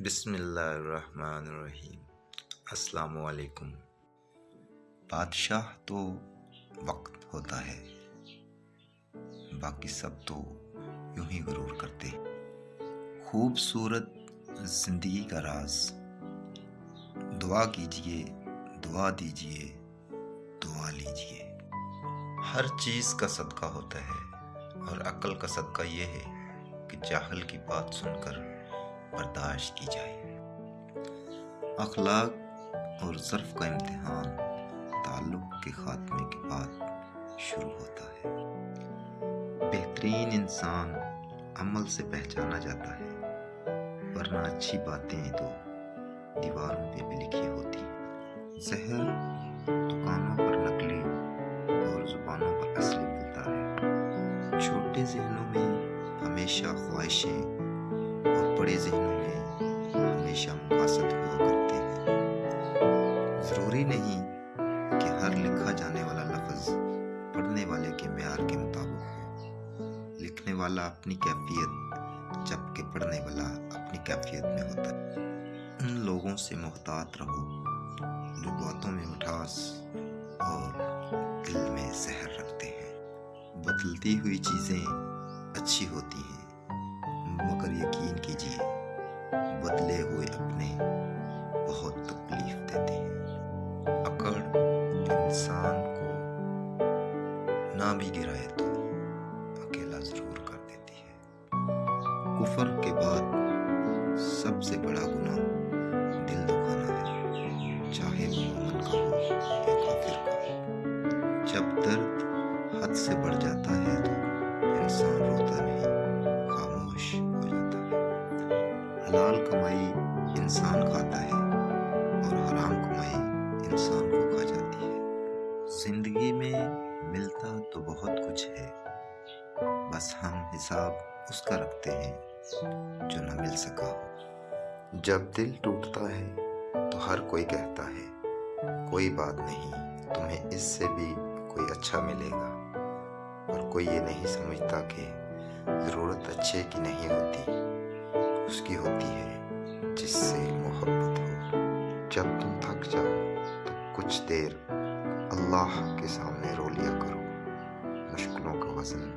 بسم اللہ الرحمن الرحیم۔ السلام علیکم۔ بادشاہ تو وقت ہوتا ہے، باقی سب تو یوں ہی غرور کرتے خوبصورت زندگی کا راز۔ دعا کیجیے، دعا دیجیے، دعا لیجیے۔ ہر چیز کا صدقہ ہوتا ہے اور عقل کا صدقہ یہ ہے کہ جاہل کی بات سن کر برداشت کی جائے۔ اخلاق اور ظرف کا امتحان تعلق کے خاتمے کے بعد شروع ہوتا ہے۔ بہترین انسان عمل سے پہچانا جاتا ہے، ورنہ اچھی باتیں تو دیواروں پہ بھی لکھی ہوتی۔ زہر دکانوں پر نقلی اور زبانوں پر اصلی ملتا ہے۔ چھوٹے ذہنوں میں ہمیشہ خواہشیں بڑے ذہنوں میں ہمیشہ مقاصد ہوا کرتے ہیں ضروری نہیں کہ ہر لکھا جانے والا لفظ پڑھنے والے کے معیار کے مطابق ہو لکھنے والا اپنی کیفیت جبکہ پڑھنے والا اپنی کیفیت میں ہوتا ہے ان لوگوں سے محتاط رہو جو باتوں میں مٹھاس اور دل میں زہر رکھتے ہیں بدلتی ہوئی چیزیں یقین بدلے ہوئے اپنے بہت تکلیف دیتے ہیں۔ اکڑ انسان کو نہ بھی گرائے تو اکیلا ضرور کر دیتی ہے۔ کفر کے بعد سب سے بڑا گناہ دل دکھانا ہے، چاہے وہ مومن کا ہو یا کافر کا۔ جب درد حد سے بڑھ جاتا ہے تو انسان روتا نہیں۔ حلال کمائی انسان کھاتا ہے اور حرام کمائی انسان کو کھا جاتی ہے۔ زندگی میں ملتا تو بہت کچھ ہے، بس ہم حساب اس کا رکھتے ہیں جو نہ مل سکا ہو۔ جب دل ٹوٹتا ہے تو ہر کوئی کہتا ہے، کوئی بات نہیں، تمہیں اس سے بھی کوئی اچھا ملے گا۔ اور کوئی یہ نہیں سمجھتا کہ ضرورت اچھے کی نہیں ہوتی۔ اس کی ہوتی ہے جس سے محبت ہو۔ جب تم تھک جاؤ تو کچھ دیر اللہ کے سامنے رو لیا کرو۔ مشکلوں کا وزن